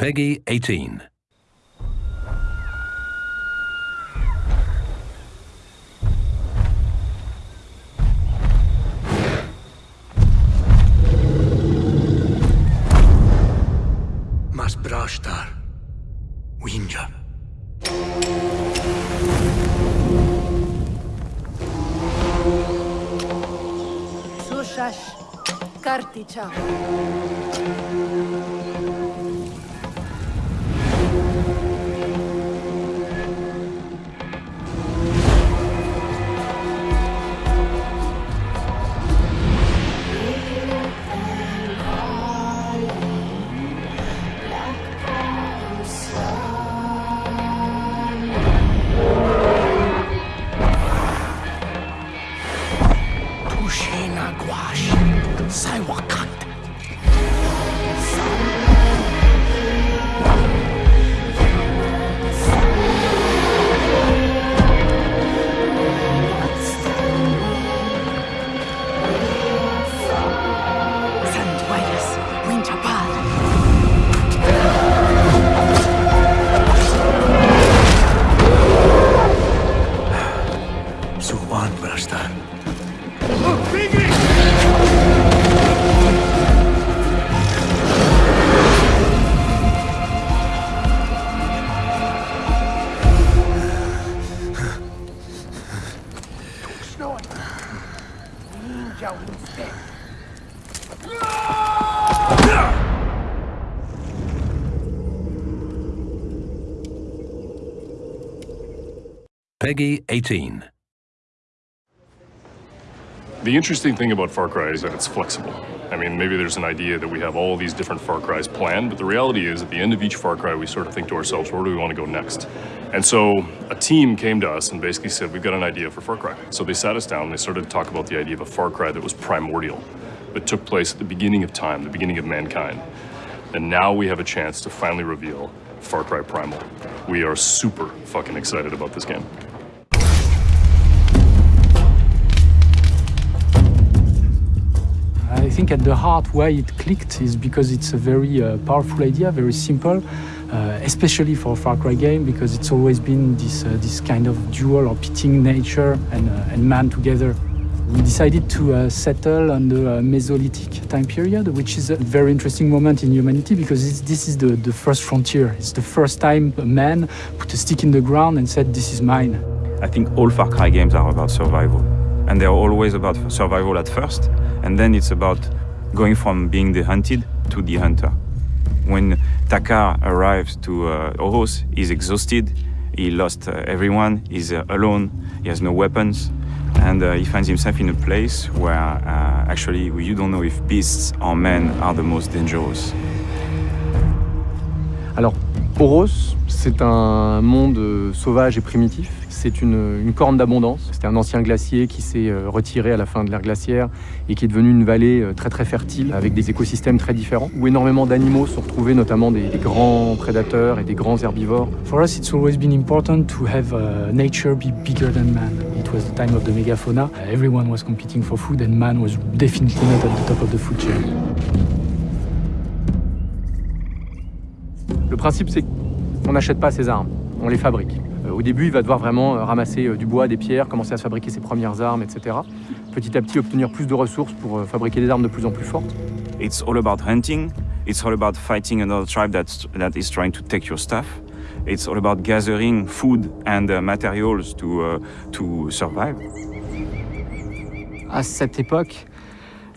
Peggy 18. Mas brashtar. Winja. Sushash. Karticha. Peggy 18. The interesting thing about Far Cry is that it's flexible. I mean, maybe there's an idea that we have all these different Far Cries planned, but the reality is at the end of each Far Cry, we sort of think to ourselves, where do we want to go next? And so a team came to us and basically said, we've got an idea for Far Cry. So they sat us down and they started to talk about the idea of a Far Cry that was primordial, that took place at the beginning of time, the beginning of mankind. And now we have a chance to finally reveal Far Cry Primal. We are super fucking excited about this game. I think at the heart why it clicked is because it's a very uh, powerful idea, very simple, uh, especially for a Far Cry game because it's always been this, uh, this kind of dual or pitting nature and, uh, and man together. We decided to uh, settle on the uh, Mesolithic time period, which is a very interesting moment in humanity because this is the, the first frontier. It's the first time a man put a stick in the ground and said, this is mine. I think all Far Cry games are about survival. And they're always about survival at first, and then it's about going from being the hunted to the hunter. When Takkar arrives to uh, Oros, he's exhausted, he lost uh, everyone, he's uh, alone, he has no weapons, and uh, he finds himself in a place where uh, actually you don't know if beasts or men are the most dangerous. Alors, Oros, c'est un monde euh, sauvage et primitif. C'est une, une corne d'abondance. C'était un ancien glacier qui s'est euh, retiré à la fin de l'ère glaciaire et qui est devenu une vallée euh, très très fertile avec des écosystèmes très différents où énormément d'animaux sont retrouvés, notamment des, des grands prédateurs et des grands herbivores. For us, it's always been important to have uh, nature be bigger than man. It was the time of the megafauna. Uh, everyone was competing for food, and man was definitely not at the top of the food chain. Principe, c'est qu'on n'achète pas ses armes, on les fabrique. Euh, au début, il va devoir vraiment euh, ramasser euh, du bois, des pierres, commencer à se fabriquer ses premières armes, etc. Petit à petit, obtenir plus de ressources pour fabriquer des armes de plus en plus fortes. It's all about hunting. It's all about fighting another tribe that's, that is trying to take your stuff. It's all about gathering food and uh, materials to, uh, to survive. À cette époque,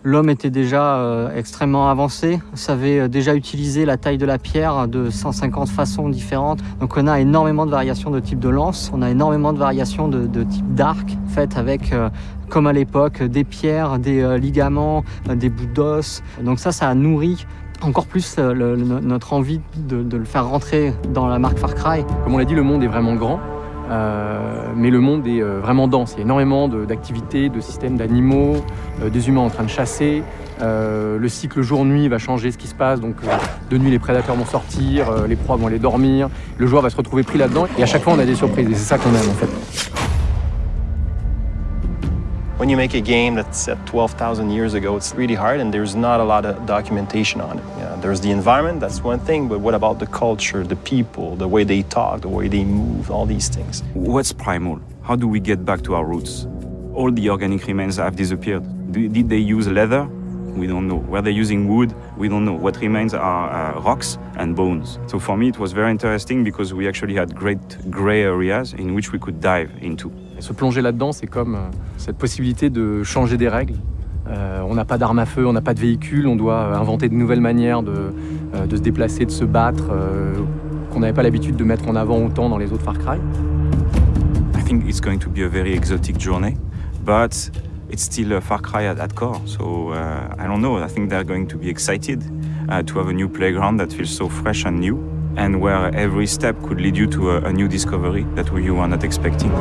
l'homme était déjà euh, extrêmement avancé, savait euh, déjà utiliser la taille de la pierre de 150 façons différentes. Donc on a énormément de variations de type de lance, on a énormément de variations de, type d'arc, faites avec, euh, comme à l'époque, des pierres, des ligaments, des bouts d'os. Donc ça, ça a nourri encore plus notre envie de, le faire rentrer dans la marque Far Cry. Comme on l'a dit, le monde est vraiment grand, mais le monde est euh, vraiment dense. Il y a énormément d'activités, de, systèmes d'animaux, euh, des humains en train de chasser. Euh, le cycle jour-nuit va changer ce qui se passe. Donc, euh, de nuit, les prédateurs vont sortir, euh, les proies vont aller dormir. Le joueur va se retrouver pris là-dedans. Et à chaque fois, on a des surprises. Et c'est ça qu'on aime, en fait. When you make a game that's set 12,000 years ago, it's really hard and there's not a lot of documentation on it. There's the environment, that's one thing, but what about the culture, the people, the way they talk, the way they move, all these things? What's primal? How do we get back to our roots? All the organic remains have disappeared. Did they use leather? We don't know. Were they using wood? We don't know. What remains are uh, rocks and bones. So for me, it was very interesting because we actually had great gray areas in which we could dive into. Se plonger là-dedans, c'est comme euh, cette possibilité de changer des règles. Euh, on n'a pas d'armes à feu, on n'a pas de véhicule, on doit euh, inventer de nouvelles manières de, se déplacer, de se battre, qu'on n'avait pas l'habitude de mettre en avant autant dans les autres Far Cry. I think it's going to be a very exotic journey, but it's still a Far Cry at, at core. So uh, I don't know. I think they're going to be excited uh, to have a new playground that feels so fresh and new, and where every step could lead you to a, a new discovery that you were not expecting.